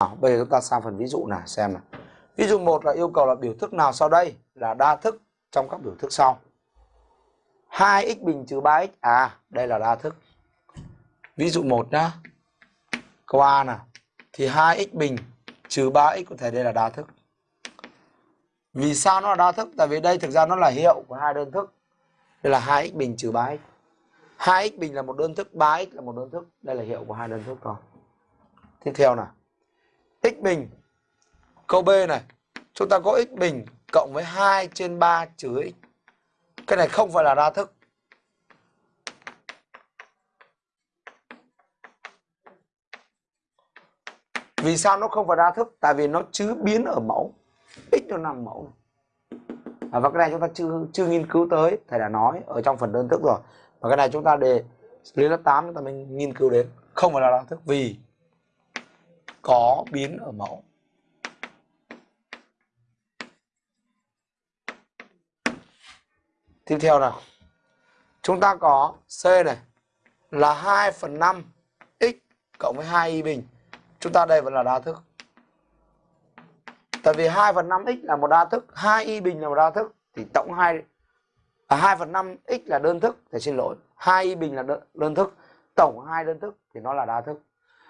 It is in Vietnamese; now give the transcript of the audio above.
nào, bây giờ chúng ta sang phần ví dụ này xem nào. Ví dụ 1 là yêu cầu là biểu thức nào sau đây là đa thức trong các biểu thức sau. 2x bình trừ 3x. À, đây là đa thức. Ví dụ 1 nhá. Câu A nè Thì 2x bình trừ 3x có thể đây là đa thức. Vì sao nó là đa thức? Tại vì đây thực ra nó là hiệu của hai đơn thức. Đây là 2x bình trừ 3x. 2x bình là một đơn thức, 3x là một đơn thức. Đây là hiệu của hai đơn thức rồi. Tiếp theo nào x bình. Câu B này. Chúng ta có x bình cộng với 2 trên 3 trừ x. Cái này không phải là đa thức. Vì sao nó không phải đa thức? Tại vì nó chứ biến ở mẫu. X nó nằm mẫu này. À, và cái này chúng ta chưa chưa nghiên cứu tới thầy đã nói ở trong phần đơn thức rồi và cái này chúng ta đề lên lớp 8 chúng ta mới nghiên cứu đến không phải là đa thức vì có biến ở mẫu tiếp theo nào chúng ta có C này là 2 phần 5 x cộng với 2 y bình chúng ta đây vẫn là đa thức Tại vì 2 phần 5x là một đa thức, 2 y bình là một đa thức thì tổng 2 à, 2 phần 5x là đơn thức, thì xin lỗi. 2 y bình là đơn, đơn thức, tổng hai đơn thức thì nó là đa thức.